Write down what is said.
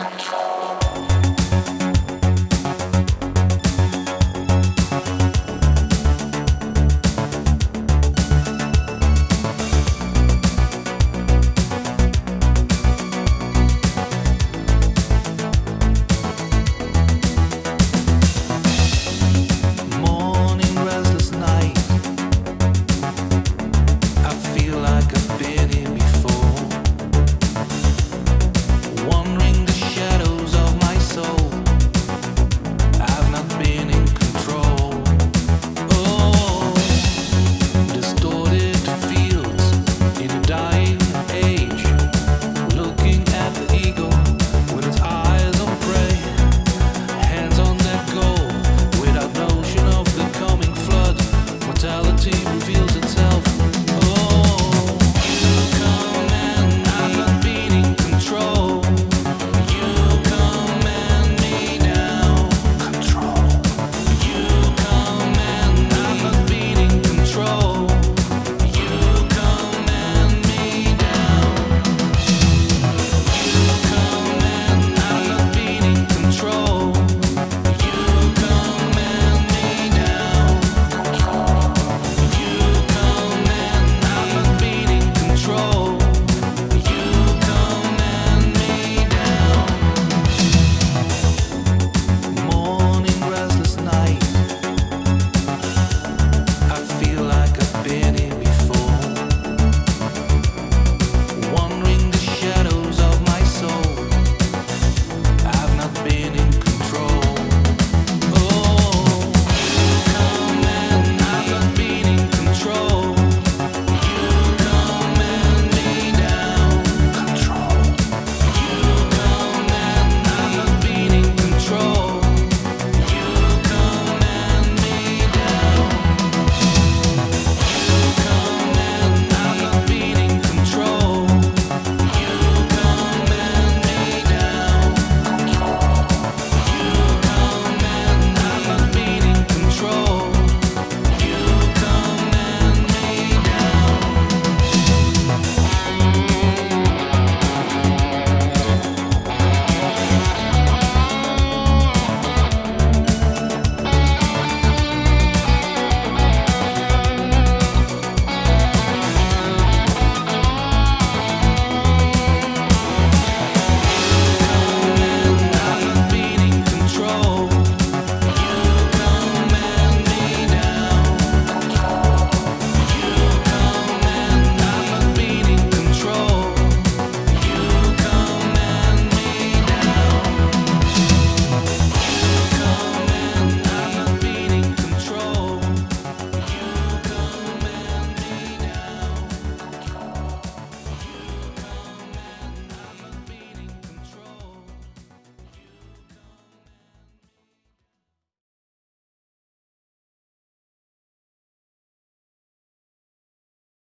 control.